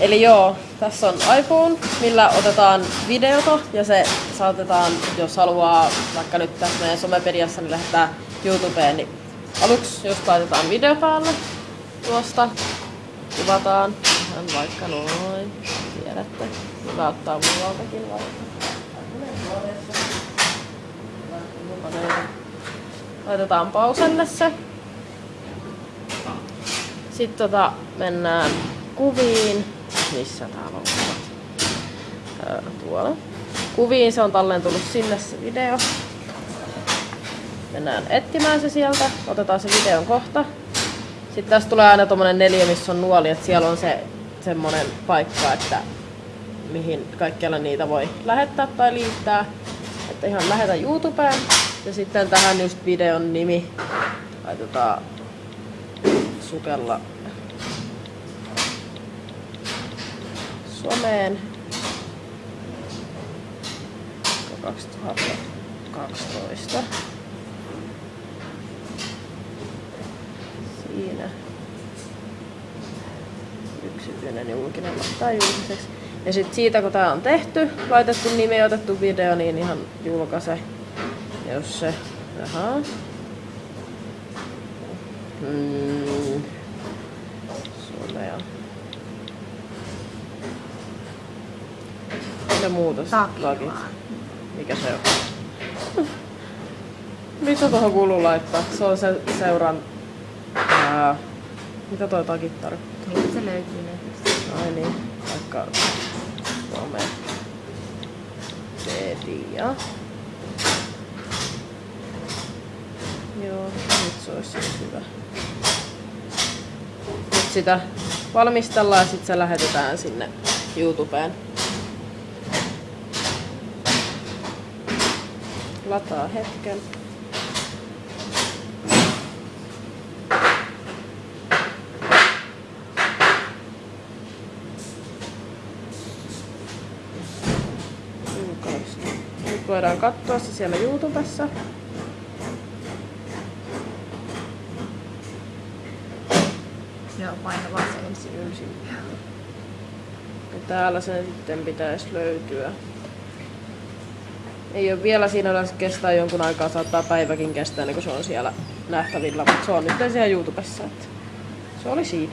Eli joo, tässä on iPhone, millä otetaan videota ja se saatetaan, jos haluaa vaikka nyt tässä meidän somepediassa, niin lähettää YouTubeen, niin aluksi just laitetaan video päälle tuosta, kuvataan ihan vaikka noin, tiedätte, hyvä ottaa muualtakin vaikka. Laitetaan pauselle se. Sitten tota, mennään kuviin. Missä täällä on tuolla. Kuviin se on tallentunut sinne se video. Mennään etsimään se sieltä. Otetaan se videon kohta. Sitten tässä tulee aina tommonen neljä, missä on nuoli, että siellä on se semmonen paikka, että mihin kaikkialla niitä voi lähettää tai liittää. Että ihan lähetä YouTubeen. Ja sitten tähän just videon nimi laitetaan sukella someen 2012. Siinä yksityinen julkinen laittaa julkiseksi. Ja sitten siitä kun tää on tehty, laitettu nimi ja otettu video, niin ihan julkaise. Jos se... Jaha. Mm. Ja muuta logit. Mikä se on? Mitä tuohon kuuluu laittaa? Se on se seuran... Ää, mitä toi takit tarkoittaa? Niin se löytyy netistä. Ai niin, vaikka Some Media. Joo, nyt se olisi siis hyvä. Nyt sitä valmistellaan ja sitten se lähetetään sinne YouTubeen. Lataa hetken. Nyt voidaan katsoa se siellä YouTubessa. Joo, paina vaan se ensin. Ylsin. Ja täällä sen sitten pitäisi löytyä. Ei ole vielä siinä yleensä kestää jonkun aikaa, saattaa päiväkin kestää, niin kun se on siellä nähtävillä, mutta se on nyt siellä YouTubessa. Että se oli siinä.